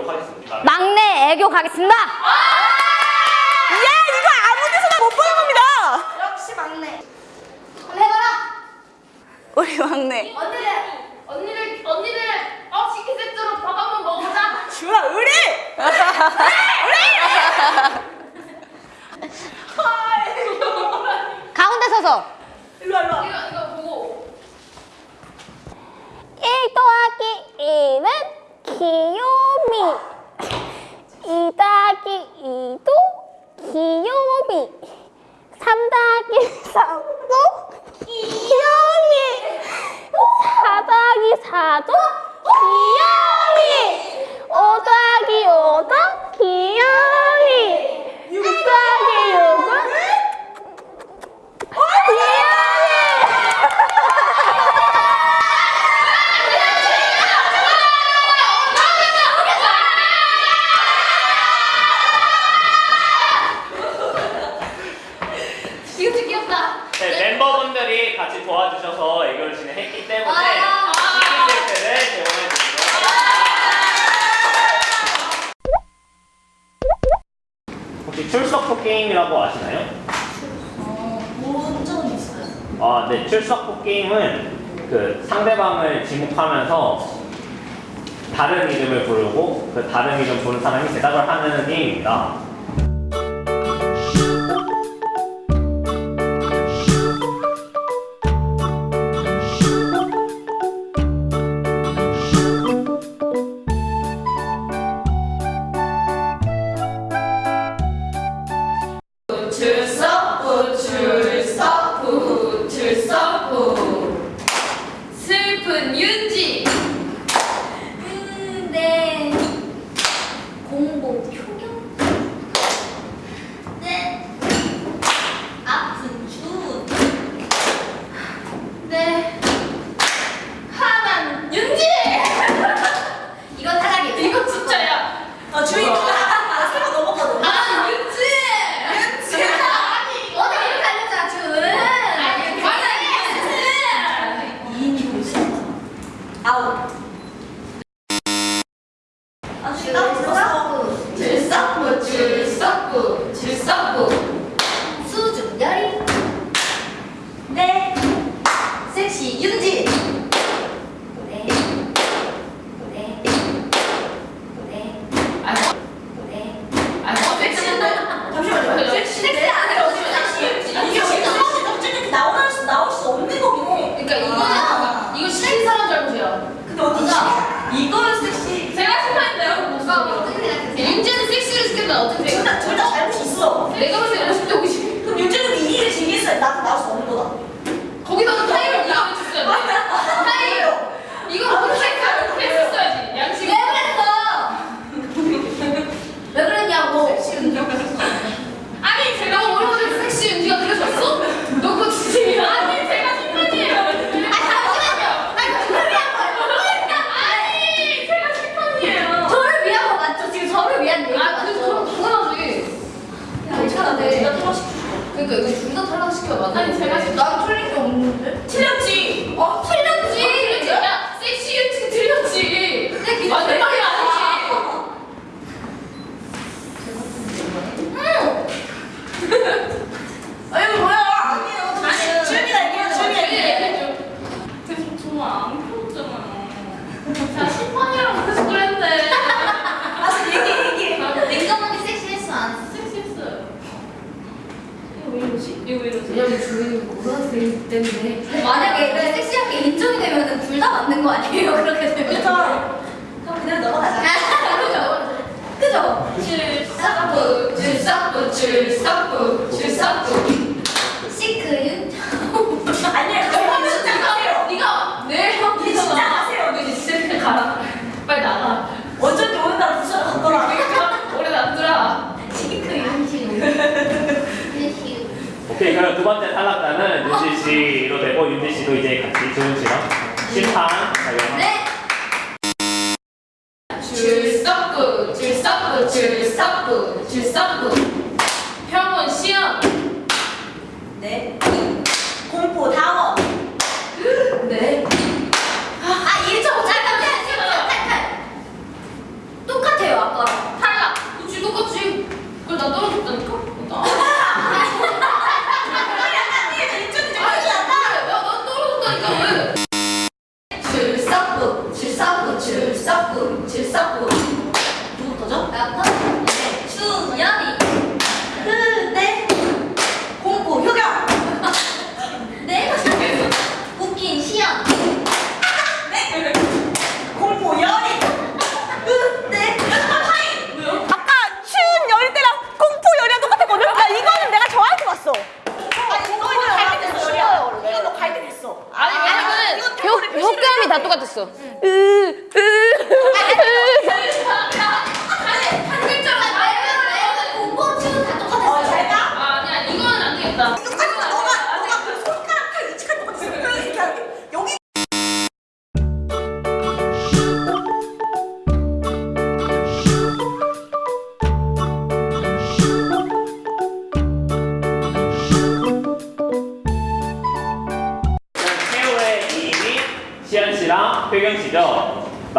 드리도록 하겠습니다. 막내 애교 가겠습니다. 예, 이거 아무 데서나 못 보는 겁니다. 역시 막내. 한번 해봐라. 우리 막내. 언니들 언니들 언니들 어 치킨 세트로 밥 한번 먹어보자. 주아 의리. 가운데 서서. 일로 와, 일로 와. 이거 이거 보고 1 더하기 1은 귀요 미2 더하기 2도 귀요미. 3 더하기 3도 귀요미. 4 더하기 4도 귀요미 5 더하기 5도 귀요미 6 더하기 6은 귀요미 이거 되게 귀엽다. 네, 멤버분들이 같이 도와주셔서 애교를 진행했기 때문에 아. 치킨 세트를 제공해 드리도록 혹시 출석부 게임이라고 아시나요? 본 적은 있어요. 아, 네. 출석부 게임은 그 상대방을 지목하면서 다른 이름을 부르고 그 다른 이름 부른 사람이 대답을 하는 게임입니다. 그러니까 이거 둘 다 탈락시켜 맞아. 아니 제가 심난 틀린 게 없는데? 틀렸지. 어, 틀렸지. 틀렸지. 야 섹시 윤지 틀렸지. 근데 그 맞는 말이 아니지. 아유 뭐야? 아니에요. 아니 주윤이가 얘기해. 주윤이가 얘기해. 계속 정말 안 풀었잖아요. 자 심판이랑 계속 그랬는데. 알았어 얘기해 얘기해. 냉정하게 섹시했어, 안 했어? 섹시했어요. 이러지? 이거 왜 이러지? 왜냐면 주인이 모르기 때문에. 만약에 그 섹시한 게 인정이 되면 둘 다 맞는 거 아니에요? 그렇게 되면. 그렇죠. 그럼 그냥 넘어가자. 그죠? 그죠? 출석부 출석부 출석부 출석부. 시크 두 번째 탈락자는 유지 씨로 되고 윤지 씨도 이제 같이 조은 씨랑 심판 네. 줄섭부 줄섭부 줄섭부 줄섭부 평온 시험. 네. 공포 다워. 네. 아, 1초 잠깐 잠깐 똑같아요 아까랑. 탈락. 뭐 그치 똑같지 그걸 나 떨어졌다니까? marzo. Mm.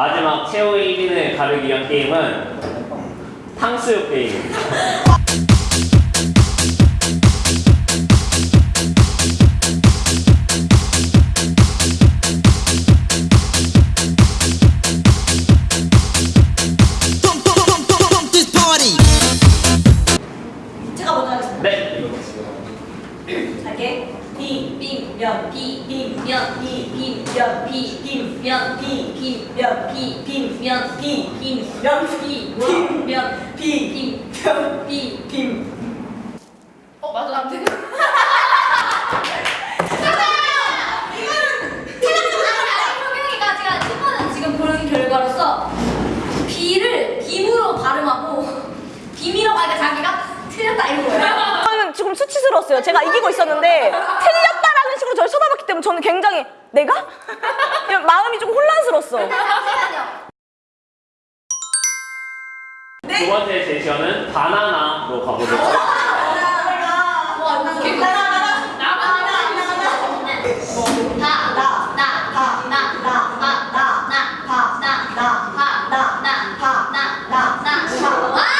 마지막 최후의 1인을 가르기 위한 게임은 탕수육 게임입니다. 제가 먼저 하겠습니다. 네. 할게. 비, 빔면 비 빔 면 비 빔 면 비 빔 면 비 빔 면 비 빔 면 비 빔 면 비 빔 면 비 빔 면 비 빔. 어 맞아 안 돼. 효경이가 제가 첫번은 지금 보는 결과로서 비를 빔으로 발음하고 빔이라고 하니까 자기가 틀렸다 이거예요. 저는 지금 수치스러웠어요. 제가 이기고 있었는데 틀렸다라는 식으로 저를 쳐다봤기 때문에 저는 굉장히 내가? 이런 마음이 좀 혼란스러웠어. 두 번째 제시어는 바나나로 가보도록 하겠습니다. 아니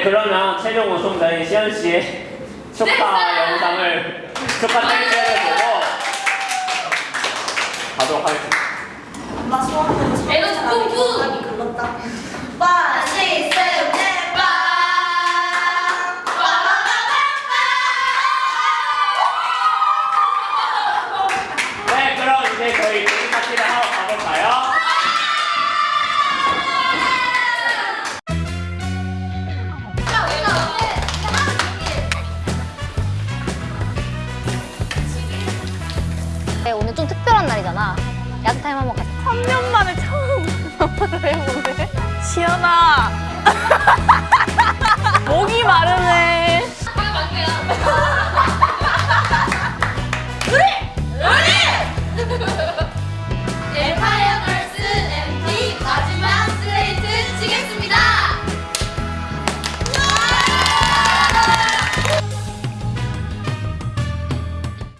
네, 그러면 최종 우승자인 시현 씨의 축하 영상을 축하 댄스를 보고 가도록 하겠습니다. 엄마 에너지 뿜뿜. 많이 글렀다. 시연아. 목이 마르네.